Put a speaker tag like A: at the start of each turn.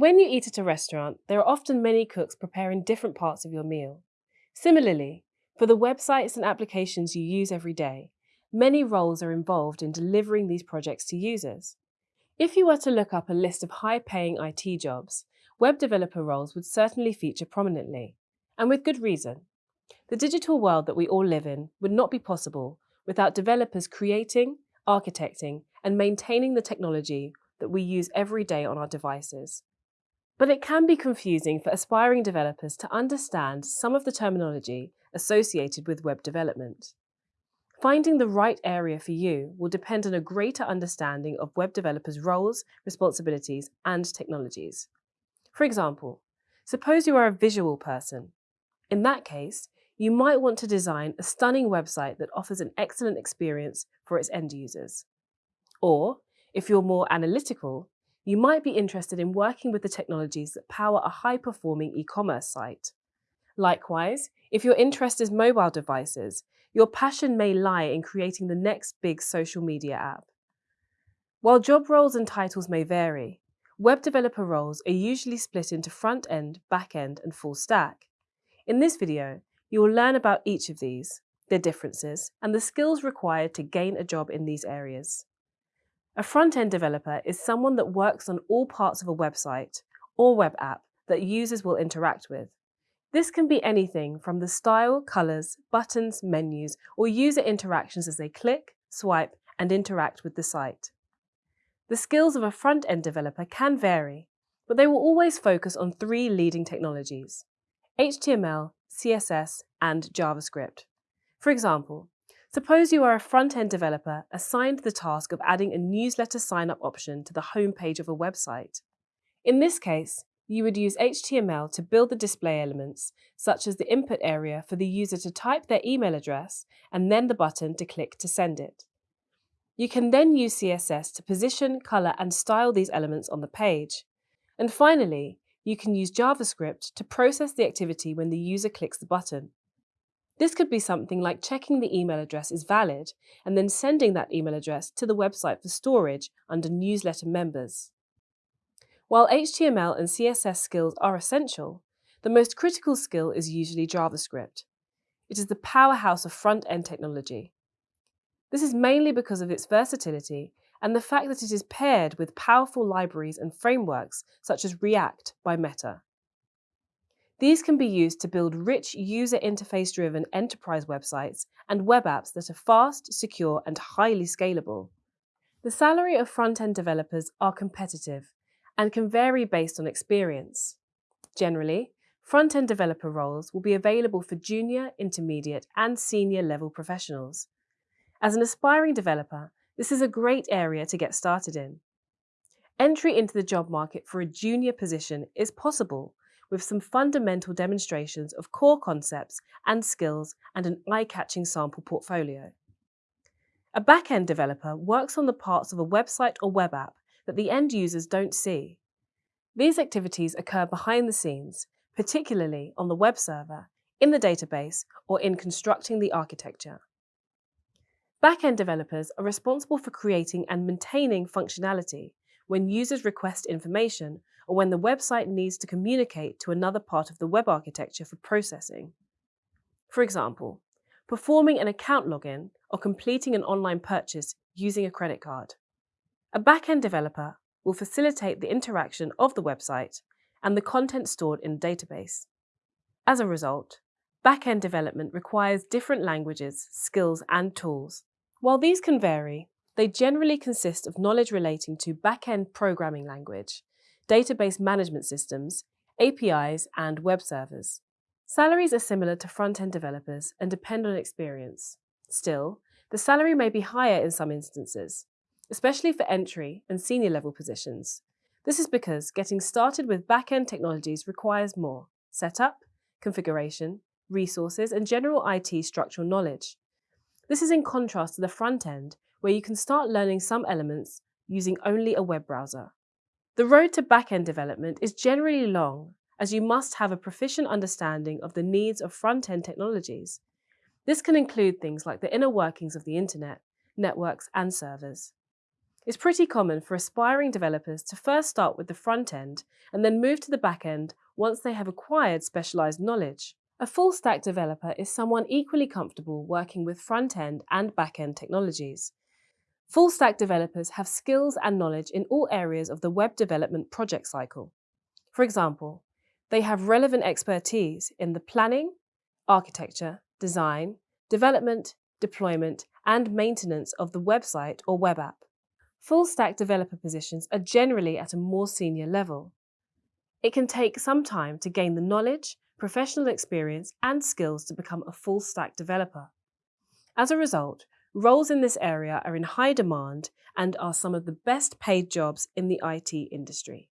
A: When you eat at a restaurant, there are often many cooks preparing different parts of your meal. Similarly, for the websites and applications you use every day, many roles are involved in delivering these projects to users. If you were to look up a list of high-paying IT jobs, web developer roles would certainly feature prominently, and with good reason. The digital world that we all live in would not be possible without developers creating, architecting, and maintaining the technology that we use every day on our devices. But it can be confusing for aspiring developers to understand some of the terminology associated with web development. Finding the right area for you will depend on a greater understanding of web developers' roles, responsibilities, and technologies. For example, suppose you are a visual person. In that case, you might want to design a stunning website that offers an excellent experience for its end users. Or, if you're more analytical, you might be interested in working with the technologies that power a high-performing e-commerce site. Likewise, if your interest is mobile devices, your passion may lie in creating the next big social media app. While job roles and titles may vary, web developer roles are usually split into front-end, back-end, and full stack. In this video, you will learn about each of these, their differences, and the skills required to gain a job in these areas. A front-end developer is someone that works on all parts of a website or web app that users will interact with. This can be anything from the style, colours, buttons, menus, or user interactions as they click, swipe, and interact with the site. The skills of a front-end developer can vary, but they will always focus on three leading technologies, HTML, CSS, and JavaScript. For example, suppose you are a front-end developer assigned the task of adding a newsletter sign-up option to the homepage of a website. In this case, you would use HTML to build the display elements, such as the input area for the user to type their email address and then the button to click to send it. You can then use CSS to position, colour and style these elements on the page. And finally, you can use JavaScript to process the activity when the user clicks the button. This could be something like checking the email address is valid and then sending that email address to the website for storage under newsletter members. While HTML and CSS skills are essential, the most critical skill is usually JavaScript. It is the powerhouse of front-end technology. This is mainly because of its versatility and the fact that it is paired with powerful libraries and frameworks such as React by Meta. These can be used to build rich user interface-driven enterprise websites and web apps that are fast, secure and highly scalable. The salary of front-end developers are competitive and can vary based on experience. Generally, front-end developer roles will be available for junior, intermediate and senior level professionals. As an aspiring developer, this is a great area to get started in. Entry into the job market for a junior position is possible with some fundamental demonstrations of core concepts and skills and an eye-catching sample portfolio. A back-end developer works on the parts of a website or web app that the end users don't see. These activities occur behind the scenes, particularly on the web server, in the database, or in constructing the architecture. Back-end developers are responsible for creating and maintaining functionality when users request information or when the website needs to communicate to another part of the web architecture for processing. For example, performing an account login or completing an online purchase using a credit card. A back-end developer will facilitate the interaction of the website and the content stored in the database. As a result, back-end development requires different languages, skills and tools. While these can vary, they generally consist of knowledge relating to back-end programming language, database management systems, APIs and web servers. Salaries are similar to front-end developers and depend on experience. Still, the salary may be higher in some instances, especially for entry and senior level positions. This is because getting started with back-end technologies requires more setup, configuration, resources, and general IT structural knowledge. This is in contrast to the front end, where you can start learning some elements using only a web browser. The road to back-end development is generally long, as you must have a proficient understanding of the needs of front-end technologies. This can include things like the inner workings of the internet, networks, and servers. It's pretty common for aspiring developers to first start with the front end and then move to the back end once they have acquired specialised knowledge. A full stack developer is someone equally comfortable working with front end and back end technologies. Full stack developers have skills and knowledge in all areas of the web development project cycle. For example, they have relevant expertise in the planning, architecture, design, development, deployment, and maintenance of the website or web app. Full stack developer positions are generally at a more senior level. It can take some time to gain the knowledge, professional experience, and skills to become a full stack developer. As a result, roles in this area are in high demand and are some of the best paid jobs in the IT industry.